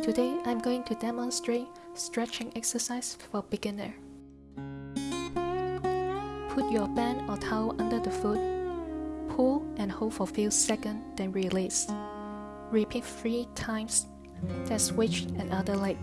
Today I'm going to demonstrate stretching exercise for beginner. Put your band or towel under the foot, pull and hold for a few seconds then release. Repeat 3 times, then switch another leg.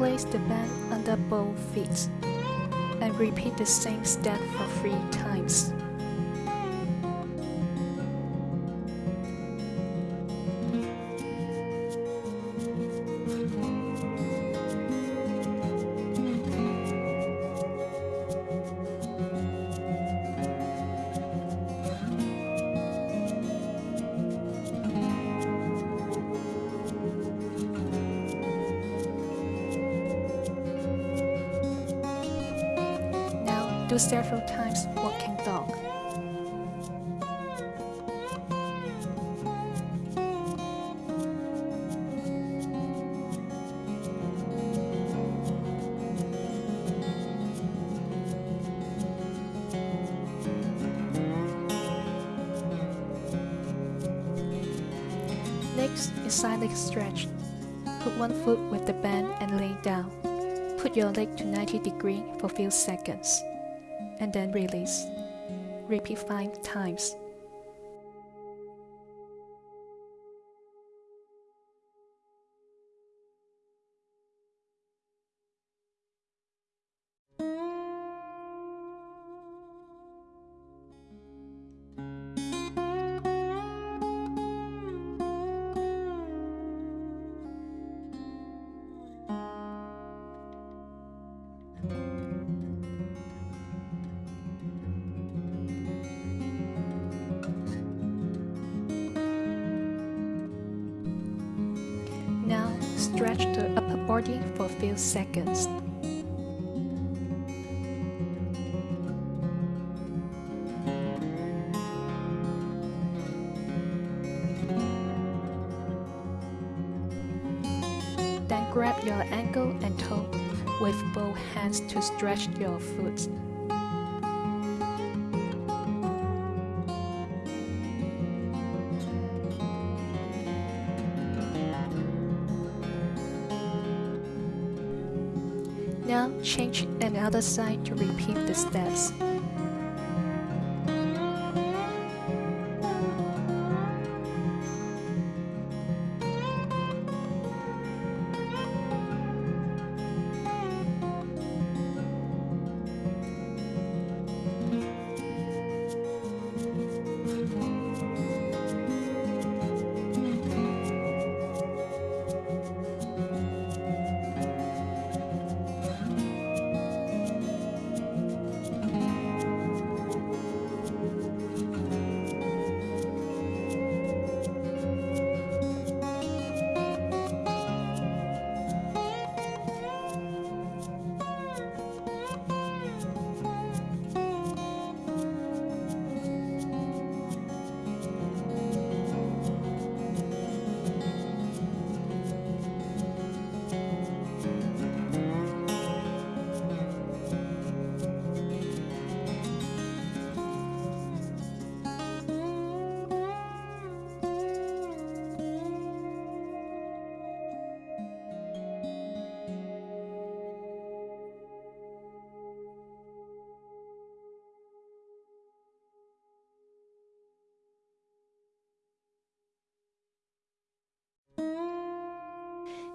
Place the band under both feet and repeat the same step for three times. Do several times walking dog. Next is side leg stretch. Put one foot with the band and lay down. Put your leg to 90 degree for few seconds and then release. Repeat 5 times. Stretch the upper body for a few seconds. Then grab your ankle and toe with both hands to stretch your foot. Now change another side to repeat the steps.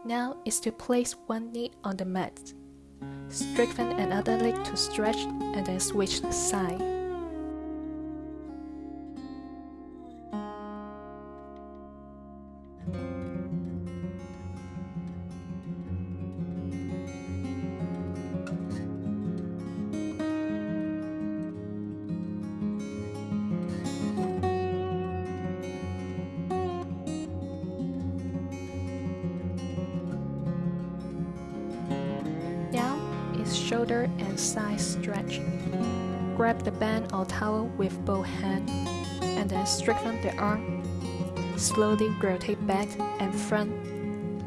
Now is to place one knee on the mat. Strengthen another leg to stretch and then switch the side. Shoulder and side stretch. Grab the band or towel with both hands and then straighten the arm. Slowly rotate back and front,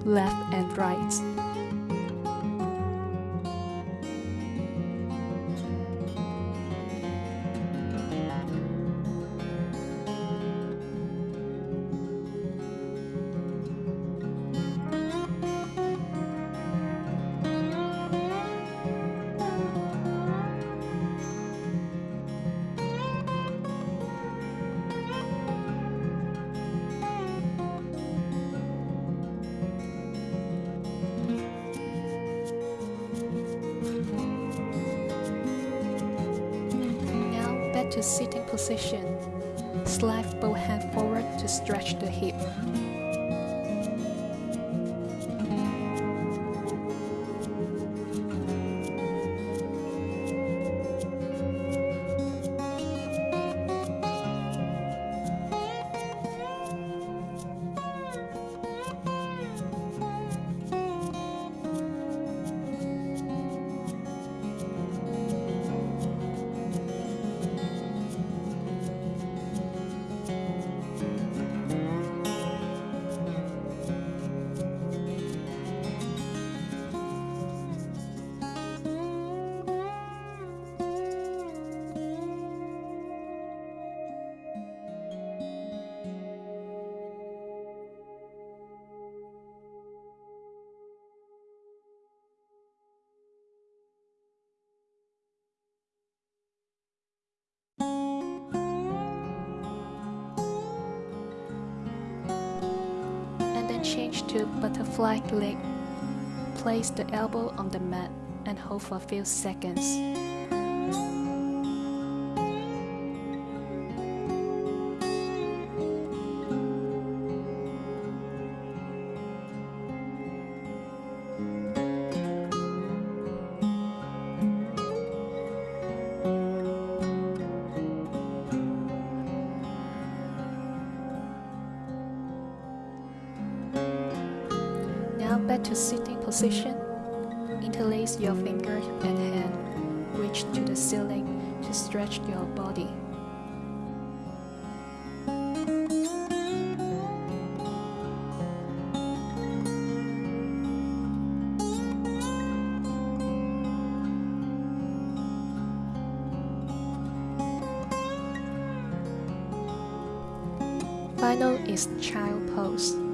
left and right. Sitting position. Slide both hands forward to stretch the hip. Change to butterfly leg. Place the elbow on the mat and hold for a few seconds. Back to sitting position. Interlace your fingers and hand. Reach to the ceiling to stretch your body. Final is child pose.